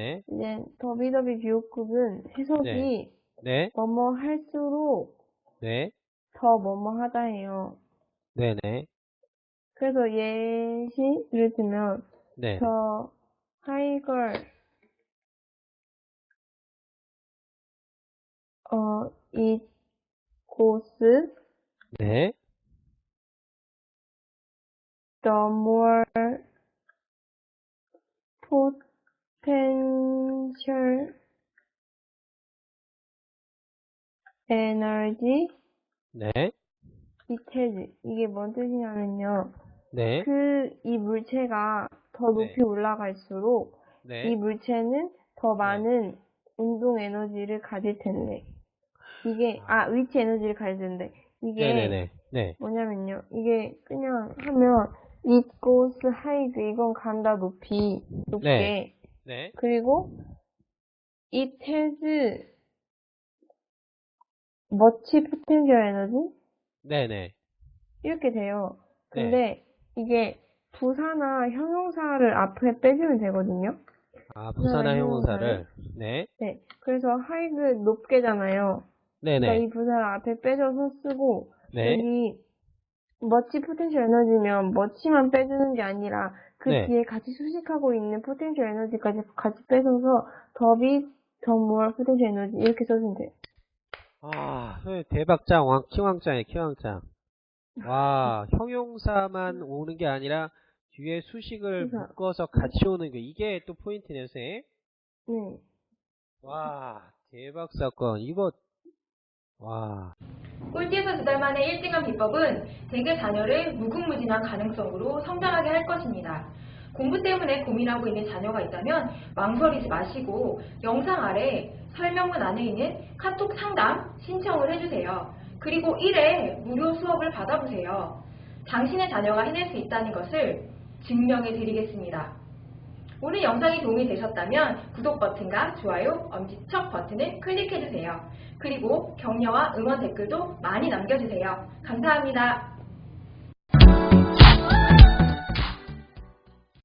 네. 이제 더비더비 비호급은 해석이 네. 뭐뭐 할수록 네. 더 뭐뭐 하다예요. 네네. 그래서 예시를 들면 네. 저 하이걸 어, 이 고스 네. the more potential energy 네. has. 이게 뭔 뜻이냐면요. 네. 그, 이 물체가 더 높이 네. 올라갈수록 이 네. 물체는 더 많은 운동 에너지를 가질 텐데. 이게, 아, 위치 에너지를 가질 텐데. 이게 네네네. 네. 뭐냐면요. 이게 그냥 하면 it goes high 이건 간다 높이 높게 네. 네. 그리고 it has much potential energy 네네. 이렇게 돼요. 네. 근데 이게 부사나 형용사를 앞에 빼주면 되거든요. 아, 부사나 형용사를. 네. 네. 그래서 high가 높게잖아요. 그러니까 네네. 이 부사를 앞에 빼줘서 쓰고 네. 여기 much potential energy면 much만 빼주는 게 아니라 그 네. 뒤에 같이 수식하고 있는 potential energy까지 같이 빼줘서 더비 the more potential energy 이렇게 써주면 돼요. 아, 대박짱, 왕, 키왕짱이에요, 키왕짱. 와, 형용사만 오는 게 아니라 뒤에 수식을 수사. 묶어서 같이 오는 게 이게 또 포인트네요, 선생님. 네. 와, 대박 사건. 이거, 와. 꼴찌에서 두 달 만에 1등한 비법은 대개 자녀를 무궁무진한 가능성으로 성장하게 할 것입니다. 공부 때문에 고민하고 있는 자녀가 있다면 망설이지 마시고 영상 아래 설명문 안에 있는 카톡 상담 신청을 해주세요. 그리고 1회 무료 수업을 받아보세요. 당신의 자녀가 해낼 수 있다는 것을 증명해 드리겠습니다. 오늘 영상이 도움이 되셨다면 구독 버튼과 좋아요, 엄지척 버튼을 클릭해주세요. 그리고 격려와 응원 댓글도 많이 남겨주세요. 감사합니다.